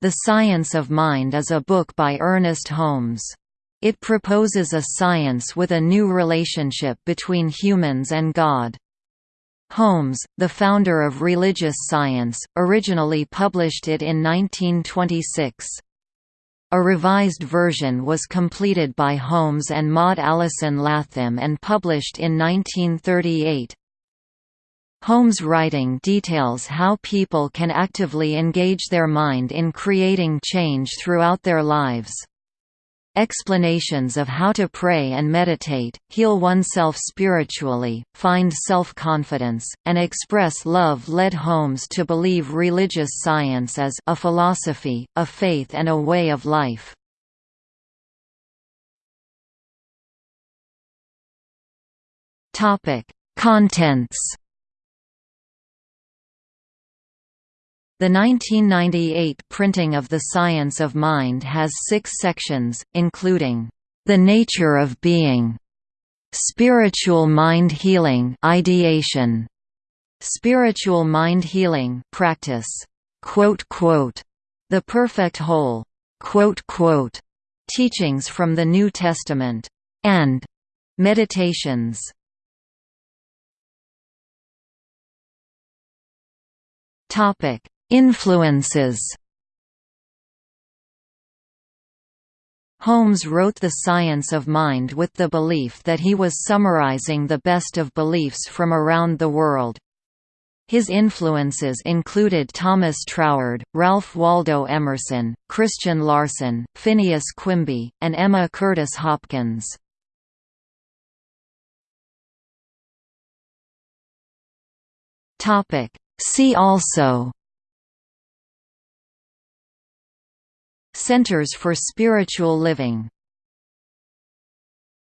The Science of Mind is a book by Ernest Holmes. It proposes a science with a new relationship between humans and God. Holmes, the founder of religious science, originally published it in 1926. A revised version was completed by Holmes and Maude Allison Lathem and published in 1938. Holmes' writing details how people can actively engage their mind in creating change throughout their lives. Explanations of how to pray and meditate, heal oneself spiritually, find self-confidence, and express love led Holmes to believe religious science as a philosophy, a faith and a way of life. Contents The 1998 printing of The Science of Mind has six sections, including, "...the nature of being", "...spiritual mind healing ideation", "...spiritual mind healing practice", "...the perfect whole", "...teachings from the New Testament", and "...meditations". Topic Influences Holmes wrote The Science of Mind with the belief that he was summarizing the best of beliefs from around the world. His influences included Thomas Troward, Ralph Waldo Emerson, Christian Larson, Phineas Quimby, and Emma Curtis Hopkins. See also Centers for Spiritual Living